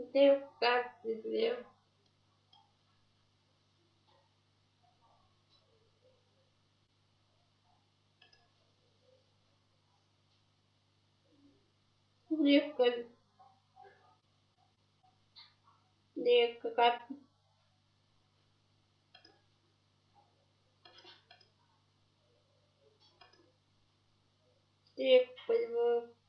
Где в кафедре? Где в кафедре? Где в кафедре? Где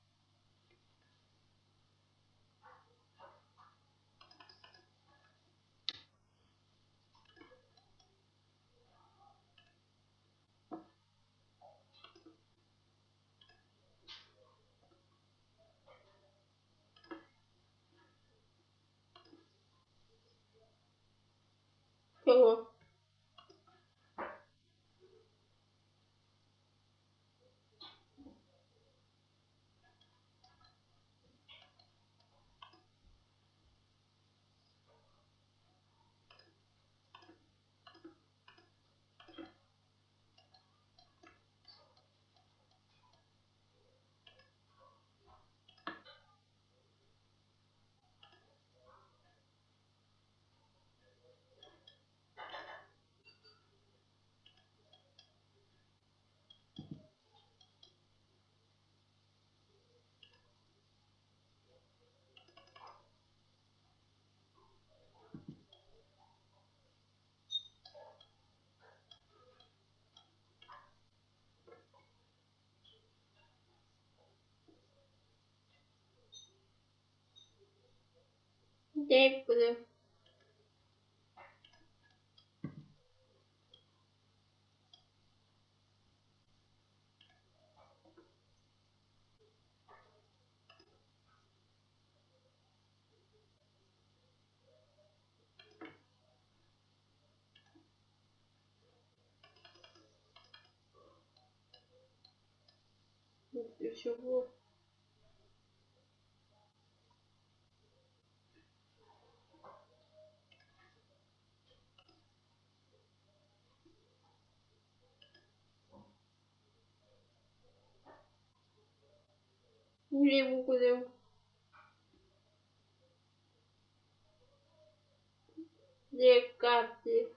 в кафедре? Чего? Где буду? Чего? Где буду?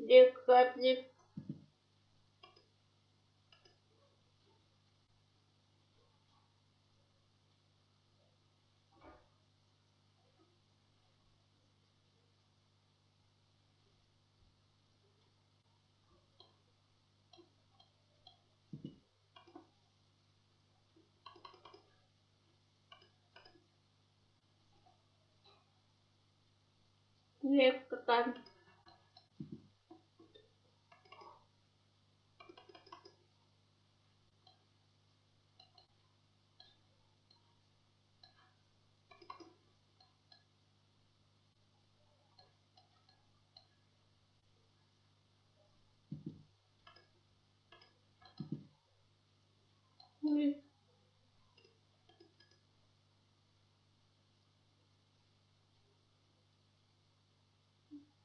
Где кафедре? Где кафедре? Где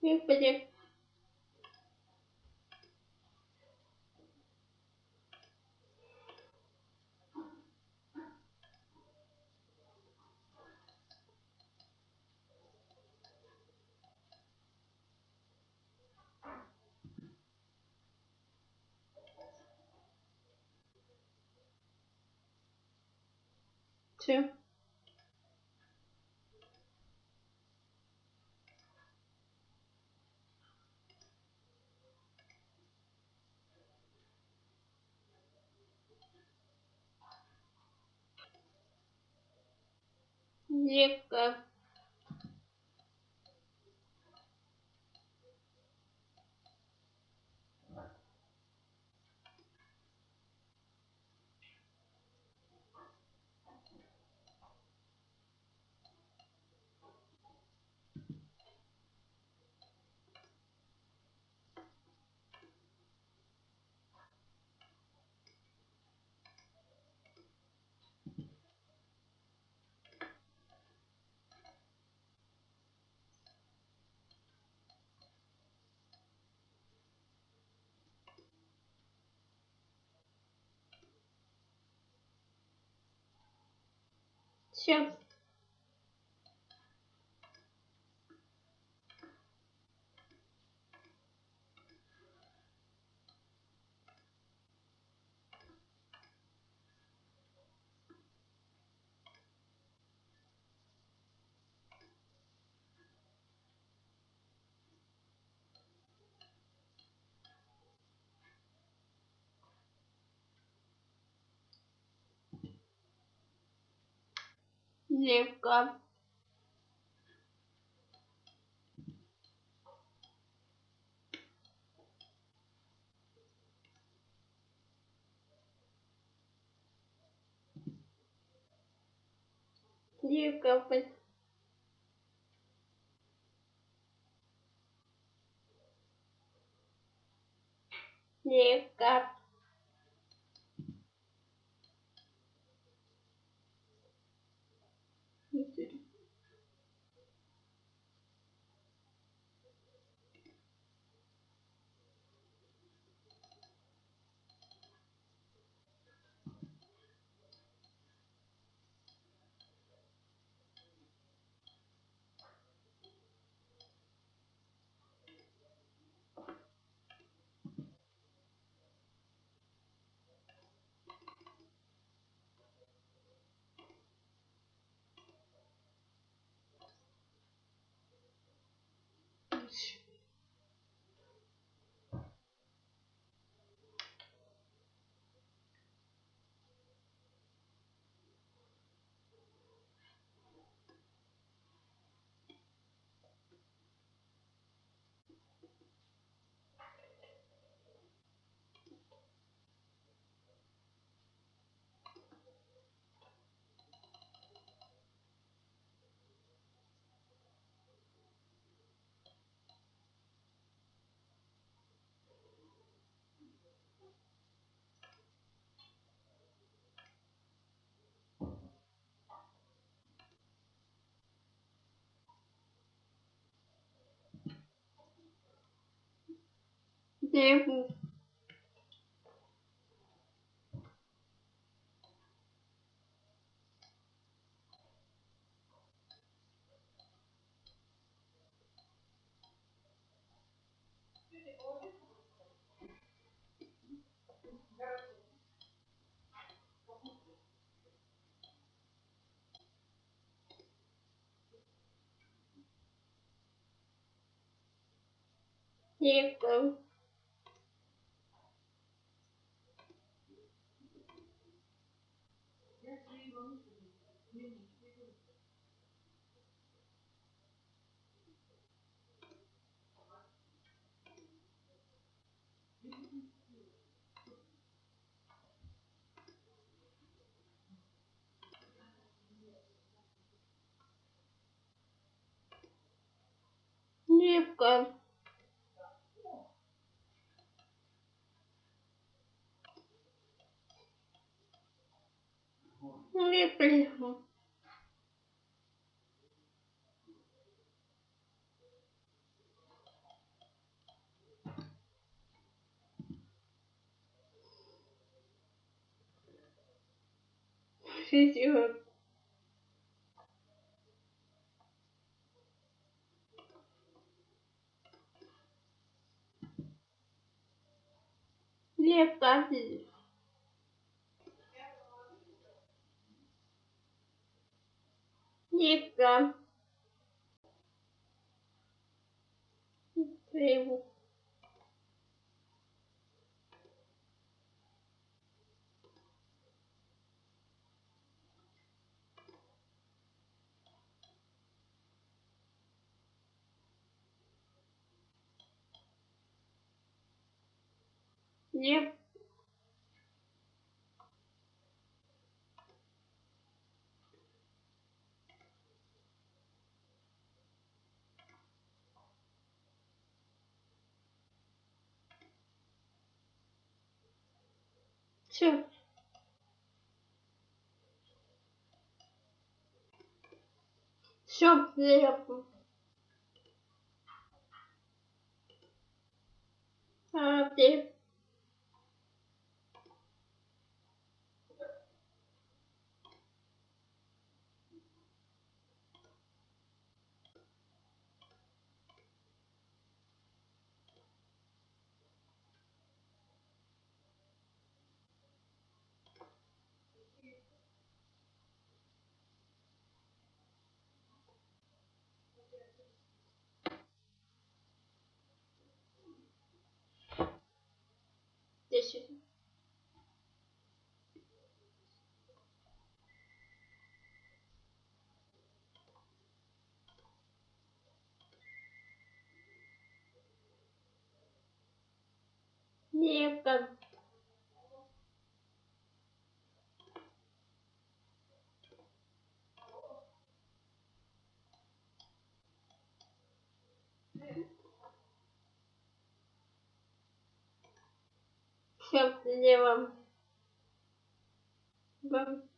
кафедре? two, дико. Все. Девка. Все. Девка. Девка. Пой- Девка. Девку. Девка. Девка. Девка. Шестерка. Девка. Девка. Девку. Лев. Все. Все, лепо. А ты? Лепо. Все, левом. Бам.